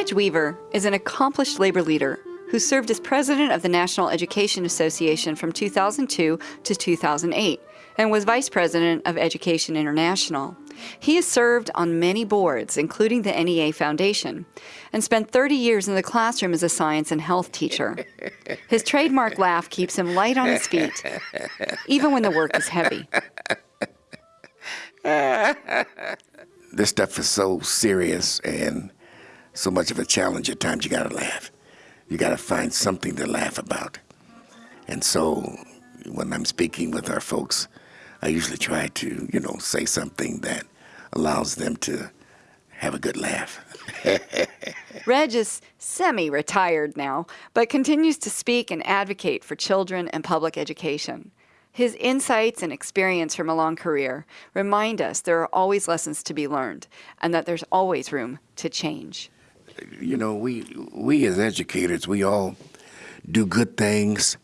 Reg Weaver is an accomplished labor leader who served as president of the National Education Association from 2002 to 2008 and was vice president of Education International. He has served on many boards, including the NEA Foundation, and spent 30 years in the classroom as a science and health teacher. His trademark laugh keeps him light on his feet, even when the work is heavy. this stuff is so serious and so much of a challenge at times you gotta laugh. You gotta find something to laugh about. And so when I'm speaking with our folks, I usually try to, you know, say something that allows them to have a good laugh. Reg is semi retired now, but continues to speak and advocate for children and public education. His insights and experience from a long career remind us there are always lessons to be learned and that there's always room to change. You know, we, we as educators, we all do good things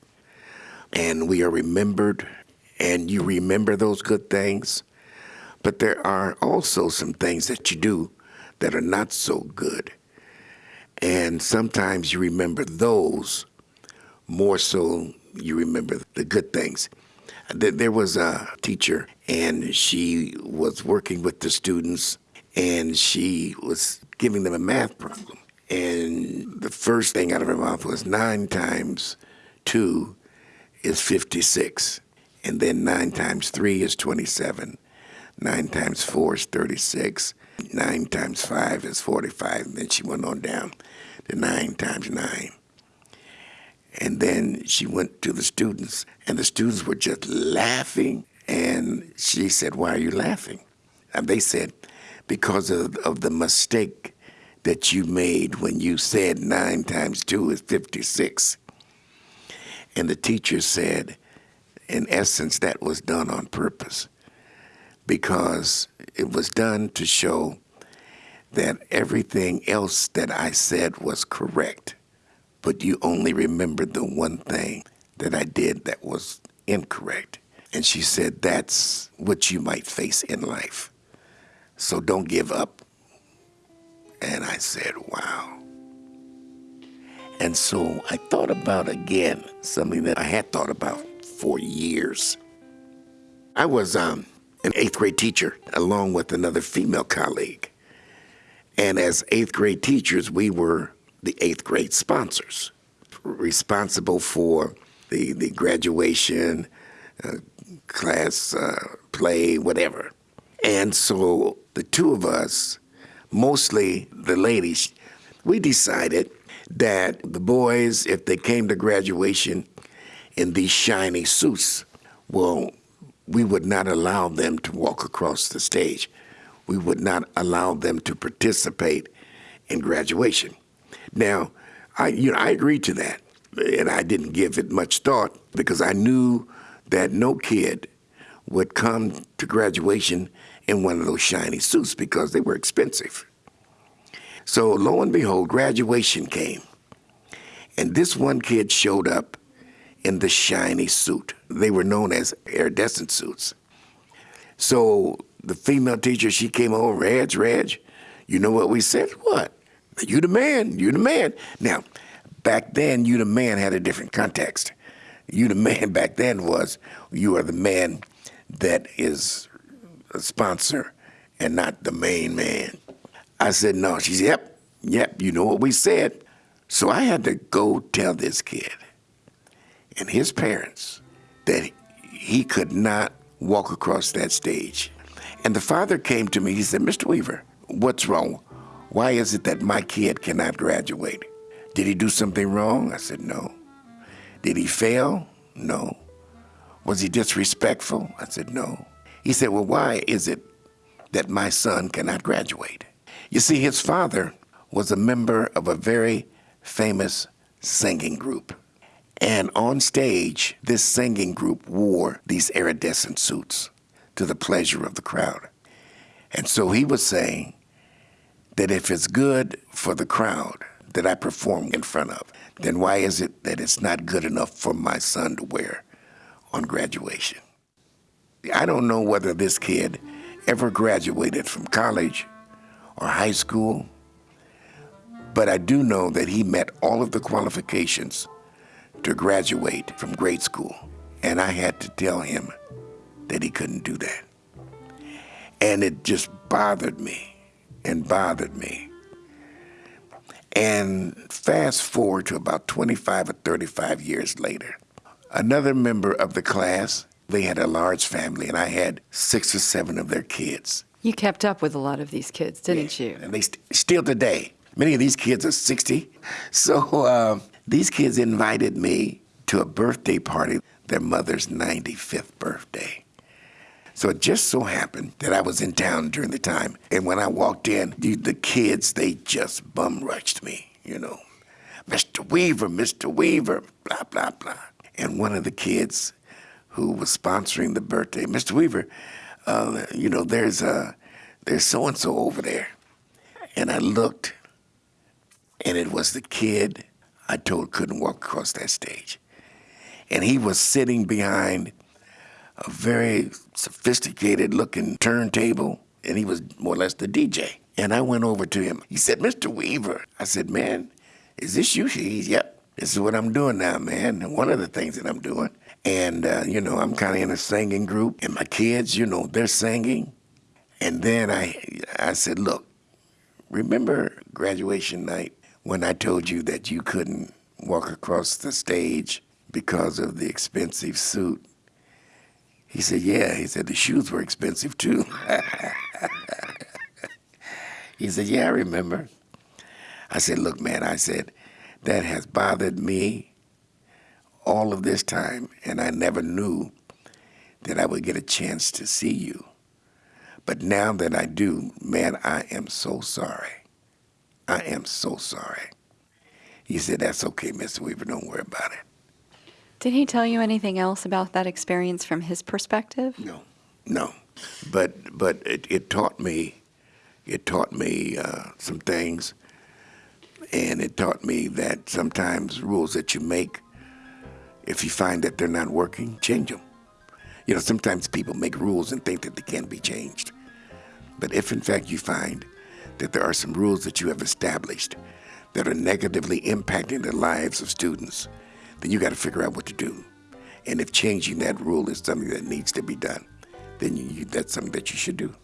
and we are remembered and you remember those good things. But there are also some things that you do that are not so good. And sometimes you remember those more so you remember the good things. There was a teacher, and she was working with the students, and she was giving them a math problem. And the first thing out of her mouth was nine times two is 56. And then 9 times 3 is 27. 9 times 4 is 36. 9 times 5 is 45. And then she went on down to 9 times 9. And then she went to the students, and the students were just laughing. And she said, Why are you laughing? And they said, Because of, of the mistake that you made when you said 9 times 2 is 56. And the teacher said, in essence, that was done on purpose because it was done to show that everything else that I said was correct, but you only remembered the one thing that I did that was incorrect. And she said, That's what you might face in life. So don't give up. And I said, Wow. And so I thought about again something that I had thought about for years. I was um, an eighth grade teacher along with another female colleague. And as eighth grade teachers, we were the eighth grade sponsors, responsible for the, the graduation, uh, class uh, play, whatever. And so the two of us, mostly the ladies, we decided that the boys, if they came to graduation, in these shiny suits. Well, we would not allow them to walk across the stage. We would not allow them to participate in graduation. Now, I, you know, I agreed to that, and I didn't give it much thought because I knew that no kid would come to graduation in one of those shiny suits because they were expensive. So lo and behold, graduation came. And this one kid showed up in the shiny suit. They were known as iridescent suits. So the female teacher, she came over, Reg, Reg, you know what we said? What? You the man, you the man. Now, back then, you the man had a different context. You the man back then was you are the man that is a sponsor and not the main man. I said, no. She said, yep, yep, you know what we said. So I had to go tell this kid and his parents that he could not walk across that stage. And the father came to me, he said, Mr. Weaver, what's wrong? Why is it that my kid cannot graduate? Did he do something wrong? I said, no. Did he fail? No. Was he disrespectful? I said, no. He said, well, why is it that my son cannot graduate? You see, his father was a member of a very famous singing group. And on stage, this singing group wore these iridescent suits to the pleasure of the crowd. And so he was saying that if it's good for the crowd that I perform in front of, then why is it that it's not good enough for my son to wear on graduation? I don't know whether this kid ever graduated from college or high school, But I do know that he met all of the qualifications to graduate from grade school. And I had to tell him that he couldn't do that. And it just bothered me and bothered me. And fast forward to about 25 or 35 years later, another member of the class, they had a large family, and I had six or seven of their kids. You kept up with a lot of these kids, didn't you? And they st- still today. Many of these kids are 60. So uh, these kids invited me to a birthday party, their mother's 95th birthday. So it just so happened that I was in town during the time. And when I walked in, the, the kids, they just bum rushed me, you know. Mr. Weaver, Mr. Weaver, blah, blah, blah. And one of the kids who was sponsoring the birthday, Mr. Weaver, uh, you know, there's uh, there's so and so over there. And I looked, and it was the kid I told couldn't walk across that stage. And he was sitting behind a very sophisticated looking turntable, and he was more or less the DJ. And I went over to him. He said, Mr. Weaver. I said, Man, is this you? He's, Yep, this is what I'm doing now, man. One of the things that I'm doing. And, uh, you know, I'm kind of in a singing group, and my kids, you know, they're singing. And then I, I said, Look, remember graduation night when I told you that you couldn't walk across the stage because of the expensive suit? He said, Yeah. He said, The shoes were expensive too. he said, Yeah, I remember. I said, Look, man, I said, that has bothered me all of this time, and I never knew that I would get a chance to see you. But now that I do, man, I am so sorry. I am so sorry. He said, That's okay, Mr. Weaver, don't worry about it. Did he tell you anything else about that experience from his perspective? No, no. But but it, it taught me, it taught me uh, some things, and it taught me that sometimes rules that you make, if you find that they're not working, change them. You know, sometimes people make rules and think that they can't be changed. But if in fact you find that there are some rules that you have established that are negatively impacting the lives of students, then you got to figure out what to do. And if changing that rule is something that needs to be done, then you, that's something that you should do.